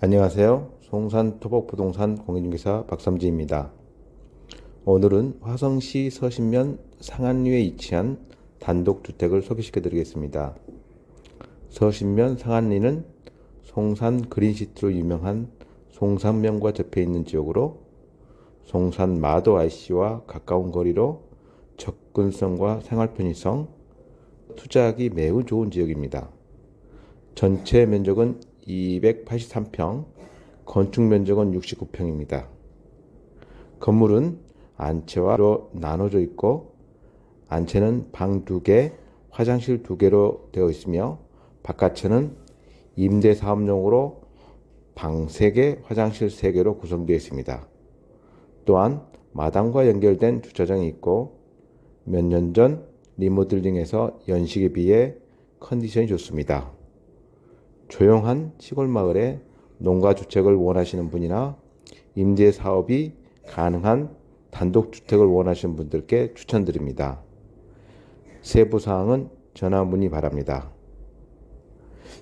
안녕하세요. 송산 토복부동산 공인중개사 박삼지입니다. 오늘은 화성시 서신면 상안리에 위치한 단독주택을 소개시켜 드리겠습니다. 서신면 상안리는 송산 그린시트로 유명한 송산면과 접해 있는 지역으로 송산 마도 IC와 가까운 거리로 접근성과 생활 편의성, 투자하기 매우 좋은 지역입니다. 전체 면적은 283평, 건축 면적은 69평입니다. 건물은 안채와로 나눠져 있고 안채는 방 2개, 화장실 2개로 되어 있으며 바깥채는 임대 사업용으로 방 3개, 화장실 3개로 구성되어 있습니다. 또한 마당과 연결된 주차장이 있고 몇 년 전 리모델링해서 연식에 비해 컨디션이 좋습니다. 조용한 시골 마을에 농가 주택을 원하시는 분이나 임대 사업이 가능한 단독 주택을 원하시는 분들께 추천드립니다. 세부 사항은 전화 문의 바랍니다.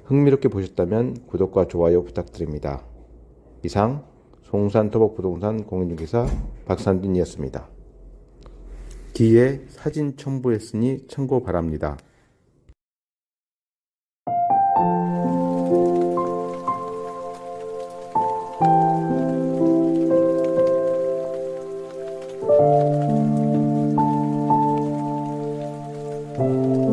흥미롭게 보셨다면 구독과 좋아요 부탁드립니다. 이상 송산 토복 부동산 공인중개사 박산진이었습니다. 뒤에 사진 첨부했으니 참고 바랍니다. Música